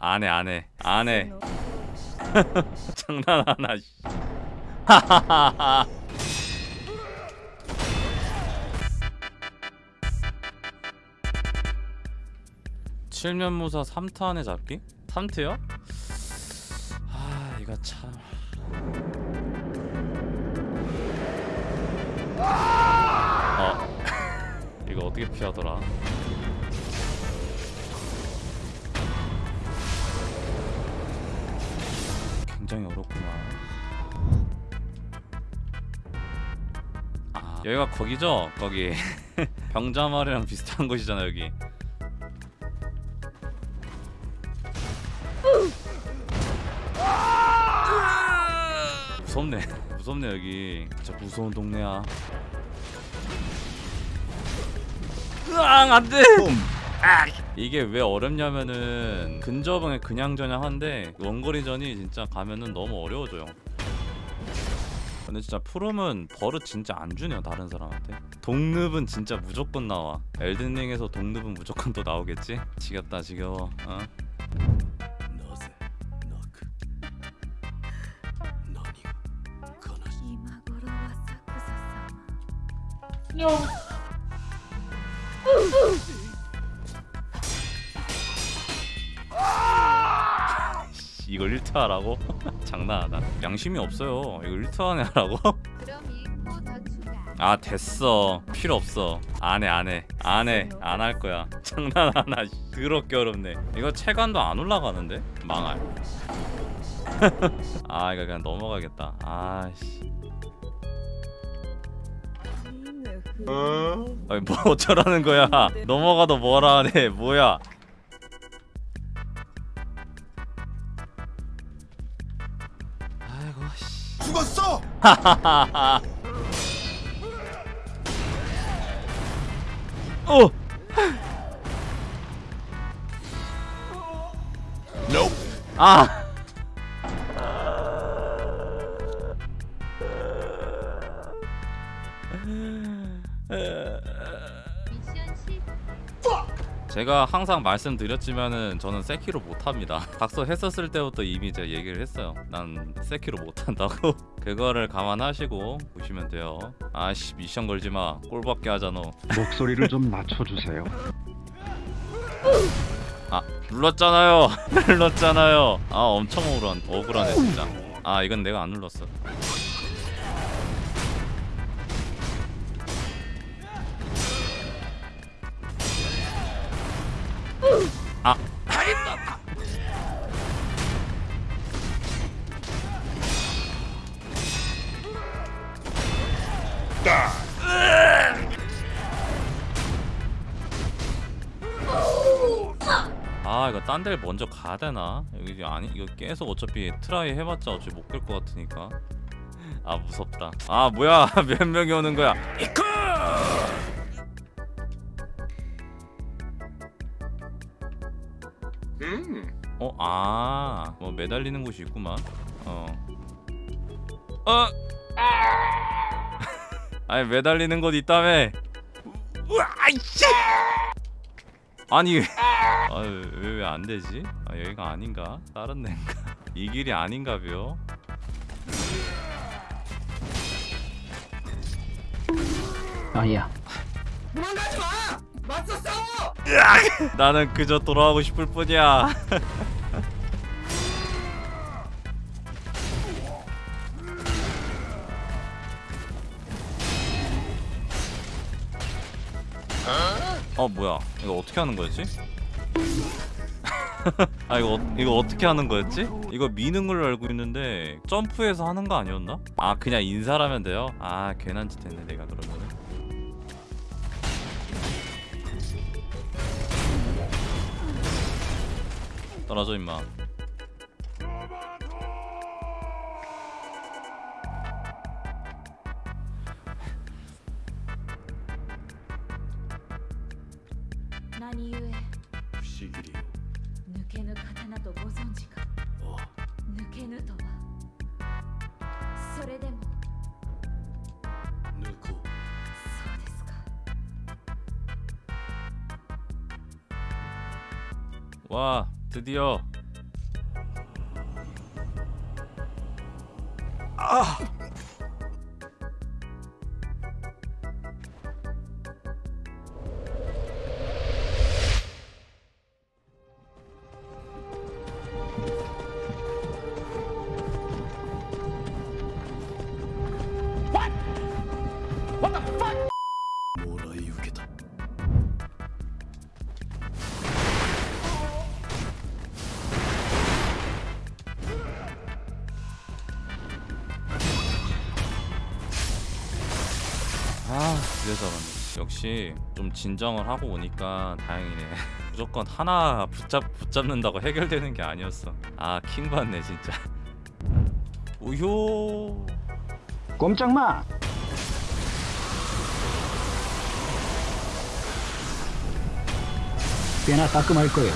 안해 안해 안해 장난하나 씨. 하하하하 칠면무사 3타 안에 잡기? 3트요? 아 이거 참 어. 이거 어떻게 피하더라 굉장히 어렵구나. 아. 여기가 거기죠? 거기. 병자마을이랑 비슷한 곳이잖아 여기. 무섭네. 무섭네 여기. 진짜 무서운 동네야. 으앙 안돼 이게 왜 어렵냐면은 근접은 그냥 전향한데 원거리전이 진짜 가면은 너무 어려워져요. 근데 진짜 프롬은 버릇 진짜 안 주네요 다른 사람한테. 독립은 진짜 무조건 나와. 엘든링에서 독립은 무조건 또 나오겠지? 지겹다 지겨워. 어? な 이걸 1트 하라고? 장난하다 양심이 없어요. 이거 1트 안에 하라고? 그럼 이코 더 추가. 아 됐어. 필요 없어. 안해 안해. 안해. 안 할 거야. 장난하나 씨. 더럽게 어렵네. 이거 체감도 안 올라가는데? 망할. 아 이거 그냥 넘어가겠다. 아씨. 아니 뭐 어쩌라는 거야? 넘어가도 뭐라 하네. 뭐야 죽었어! 어 Nope. 아. 제가 항상 말씀드렸지만은 저는 세키로 못합니다. 각서 했었을 때부터 이미 제가 얘기를 했어요. 난 세키로 못한다고. 그거를 감안하시고 보시면 돼요. 아씨 미션 걸지 마. 꼴밖에 하잖아. 목소리를 좀 낮춰주세요. 아 눌렀잖아요. 눌렀잖아요. 아 엄청 억울한 억울하네 진짜. 아 이건 내가 안 눌렀어. 이거 딴 데를 먼저 가야 되나? 여기 아니 이거 계속 어차피 try 해봤자 어차피 못 갈 것 같으니까 아 무섭다 아 뭐야 몇 명이 오는 거야 이크 어? 아, 뭐 매달리는 곳이 있구만. 어. 어. 아니 매달리는 곳 있다며. 우와, 이씨. 아니 아왜왜 안 되지? 아 여기가 아닌가? 다른 데인가? 이 길이 아닌가벼? 아야. 나는 그저 돌아가고 싶을 뿐이야. 어 뭐야? 이거 어떻게 하는 거였지? 아 이거 어, 이거 어떻게 하는 거였지? 이거 미는 걸로 알고 있는데 점프해서 하는 거 아니었나? 아 그냥 인사하면 돼요? 아 괜한 짓 했네 내가 그러면은. 떨어져 임마. 와 드디어. 아 그래서 역시 좀 진정을 하고 오니까 다행이네. 무조건 하나 붙잡, 붙잡는다고 해결되는 게 아니었어. 아 킹받네 진짜. 우효! 꼼짝 마. 꽤나 따끔할 거예요.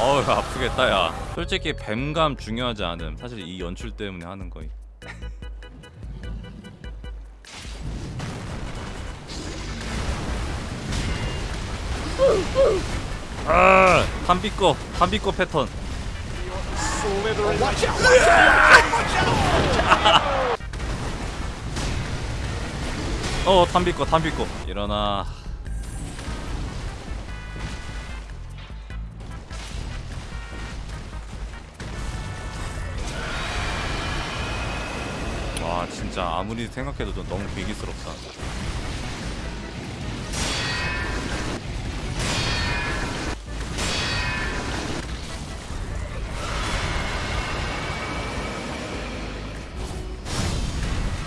어우 아프겠다 야 솔직히 뱀감 중요하지 않음. 사실 이 연출 때문에 하는 거임. 아 탄비꺼 탄비꺼 패턴. 어 탄비꺼 탄비꺼. 일어나 진짜 아무리 생각해도 좀 너무 비기스럽다.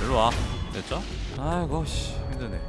일로와. 됐죠? 아이고 씨. 힘드네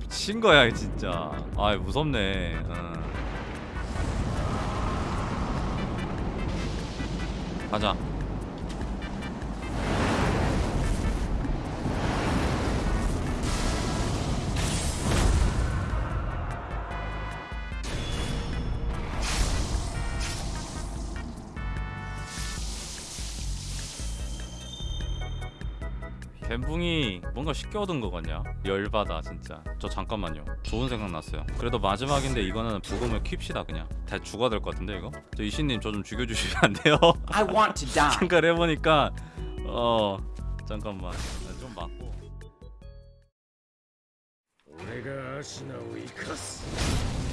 미친 거야 진짜. 아 무섭네. 어. 가자. 뭔가 쉽게 얻은 거 같냐? 열받아 진짜 저 잠깐만요 좋은 생각 났어요 그래도 마지막인데 이거는 부검을 킵시다 그냥 다 죽어야 될 것 같은데 이거? 저 이신님 저 좀 죽여주시면 안 돼요? I want to die. 생각을 해보니까 어 잠깐만 아, 좀 맞고 내가 아시나우 이카스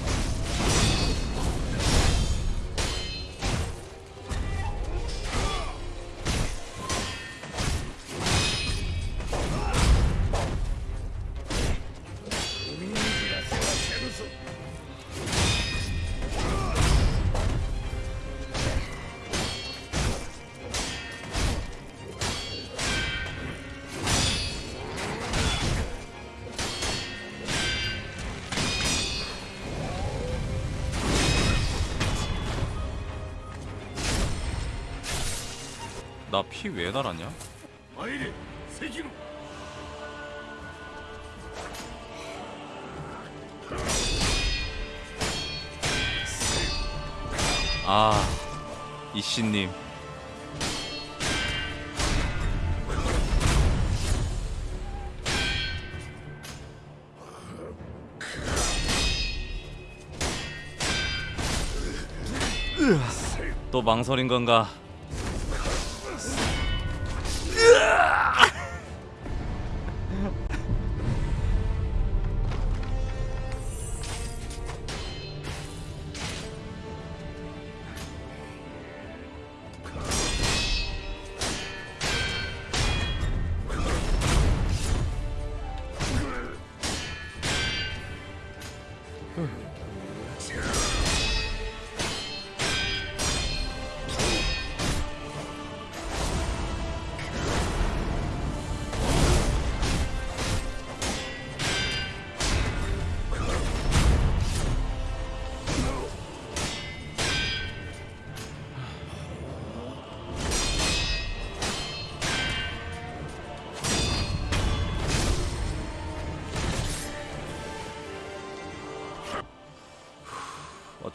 나 피 왜 달았냐? 아 이씨님. 또 망설인 건가? 嗯。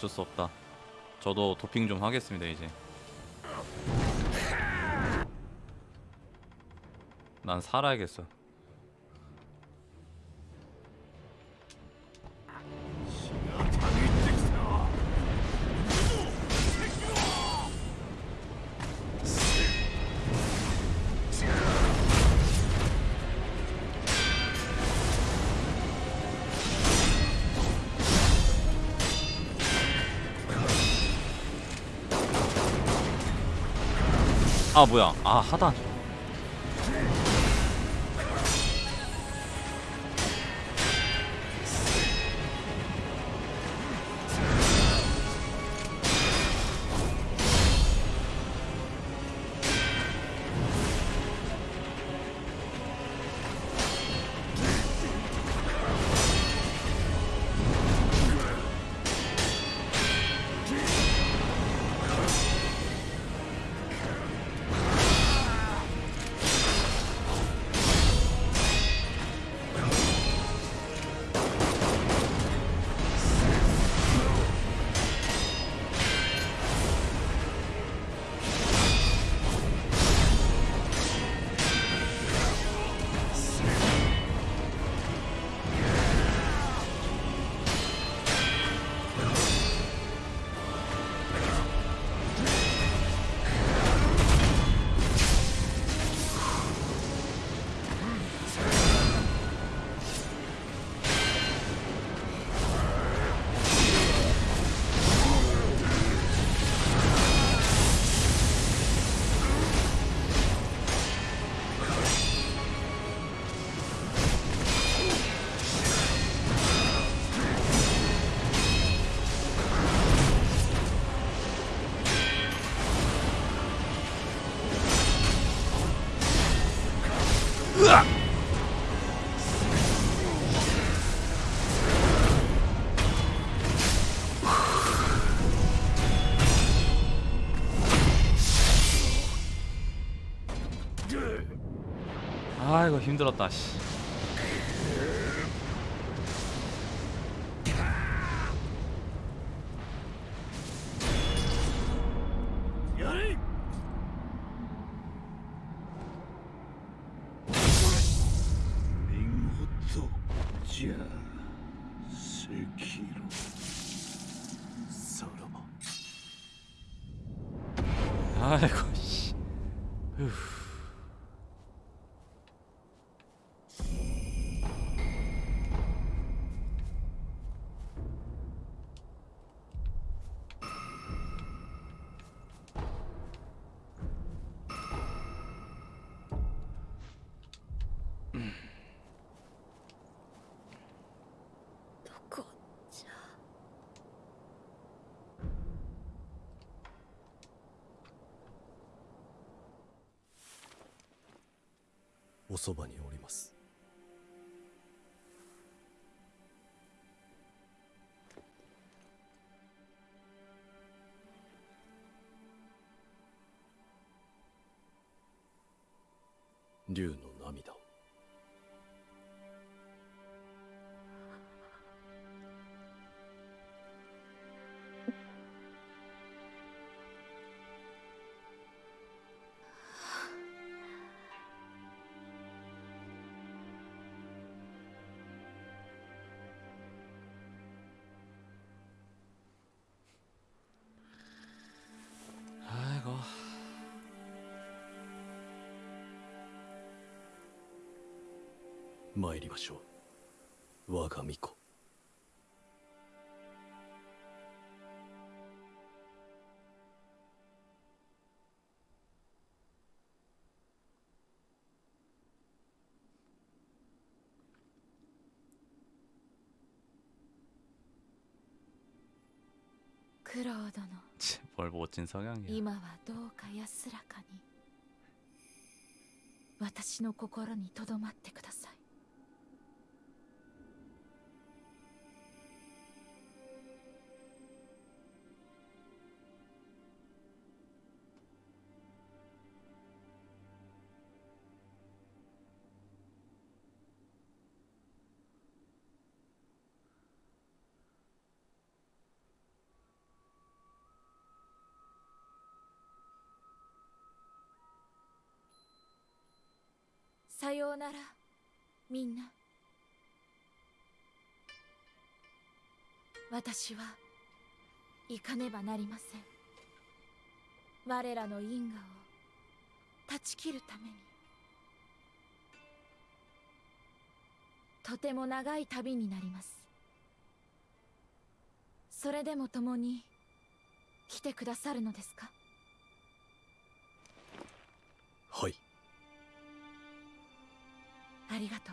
어쩔 수 없다. 저도 도핑 좀 하겠습니다 이제. 난 살아야겠어. 아 뭐야? 아 하단. 아 이거 힘들었다. 씨. 아이고 씨. おそばにおり参りましょう我が巫女 九郎殿 뭘 멋진 성향이야 今はどうか安らかに私の心にとどまってください さようなら。みんな。私は行かねばなりません。我らの因果を断ち切るために。とても長い旅になります。それでも共に来てくださるのですか？はい。ありがと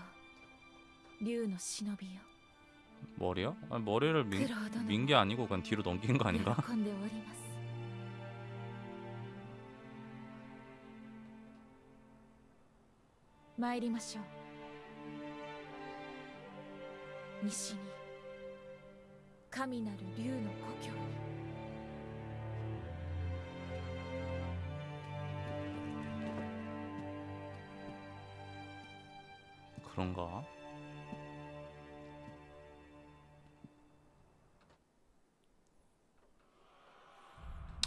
う竜の忍びよ 머리요? 아니, 머리를 민, 그러더니- 민 게 아니고 그냥 뒤로 넘긴 거 아닌가? 喜んでおります参りましょう西に神 그런가?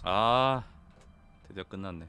아 드디어 끝났네